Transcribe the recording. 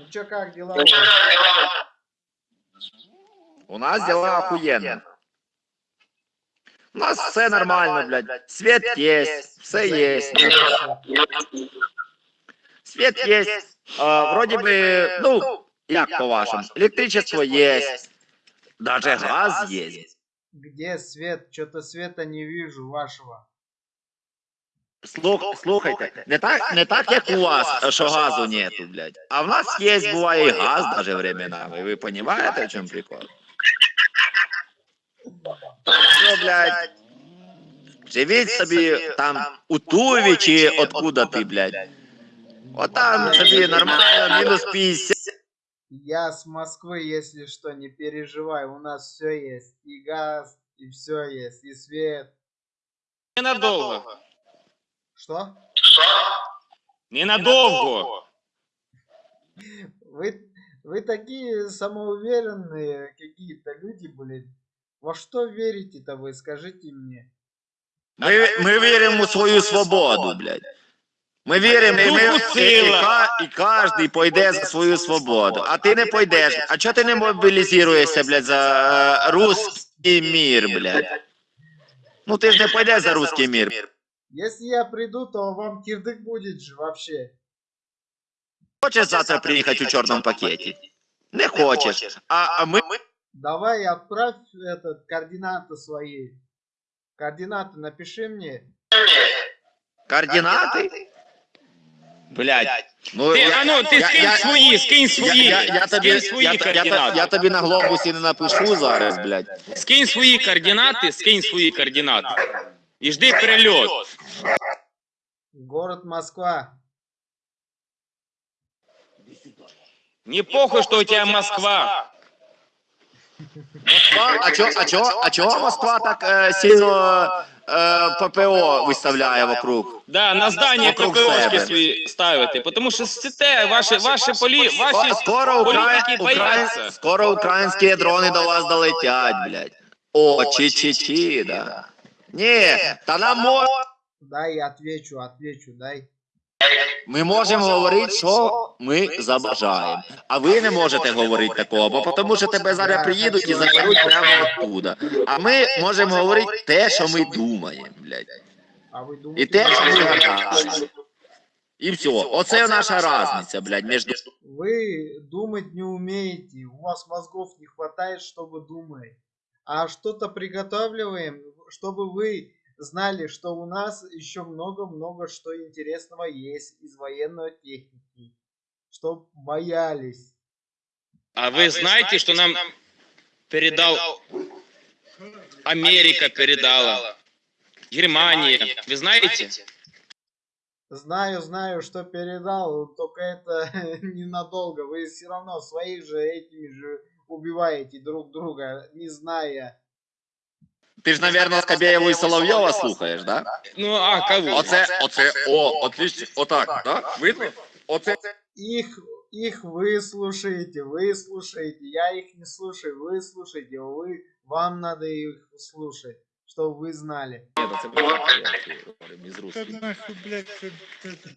Ну чё, как дела? Ну, у нас дела охуенно. У нас все нормально, блядь. Свет есть, все есть. Свет есть. А, Вроде бы, ну, як по-вашему, электричество есть. Даже газ есть. Где свет? Что-то света не вижу вашего. Слух, слухайте, не так, не так, як у вас, що газу нету, блядь. А в нас є, буває, і газ даже временами. Ви понимаете, в чому прикол? Що, блядь, живіть собі там у Туві чи откуда ти, блядь. От там собі нормально, мінус 50. Я с Москвы, если что, не переживай. У нас все есть. И газ, и все есть, и свет. Ненадовго. Что? Ненадовго. Вы, вы такие самоуверенные какие-то люди, блин. Во что верите-то вы, скажите мне? Ми, ми віримо у свою свободу, блядь. Ми віримо, і, ми, Духу і, і, сила. ка- і кожен пойде за свою свободу. А ти не пойдеш. А чого ти не мобілізуєшся, блядь, за е, русський мір, блядь? Ну ти ж не пойдеш за русський мір. Если я приду, то вам кирдык будет же вообще. Хочеш завтра приїхати у чорному пакеті? Не хочеш. А, а ми Давай отправь этот координаты свои. Координаты напиши мне. координати? Блядь. Ну, Ти, я- а ну, ти я- скинь я- свої, скинь Я, свої. я, я, тобі, скинь я, свої я, я, координати. я тобі на глобусі не напишу зараз, блядь. Скинь свої координати, скинь свої координати. І жди перельот. Город Москва. Не похуй, что у тебя Москва. А чо, а чо, а чого Москва так е, сильно е, ППО виставляє вокруг? Да, на здання Вокруг КПОшки себе. свої ставити, тому що сите, ваші, ваші полі, ваші Скоро, політики укра... Укра... бояться. Скоро українські дрони до вас долетять, блядь. О, чи-чи-чи, да. Ні, та нам мо... Дай я отвечу, отвечу, дай. ми можемо говорити, що ми забажаємо. А ви не можете говорити такого, бо тому що тебе зараз приїдуть і заберуть прямо оттуда. А ми можемо говорити те, що ми думаємо, блядь. А вы І думаете... те, що ми я- гадаємо. І все. Оце наша різниця, блядь, між Вы думать не умеете, у вас мозгов не хватает, чтобы думать. А что-то приготавливаем, чтобы вы знали, что у нас еще много-много что интересного есть из военной техники. Чтоб боялись. А вы знаете, что нам передал Америка передала, Германия. Вы знаете? Знаю, знаю, что передал, только это ненадолго. Вы все равно своих же этими же убиваете друг друга, не зная. Ти ж, навірно, Скабєєву і Соловйова слухаєш, да? Ну, а кого? Оце, оце, о, отлично, отак, да? Видно? Оце. Их, их вы слушаете, вы слушаете, я их не слушаю, вы слушаете, вы, вам надо их слушать, чтобы вы знали. Ні, це правда, я говорю, із Да русських. нахуй, блядь, это- это-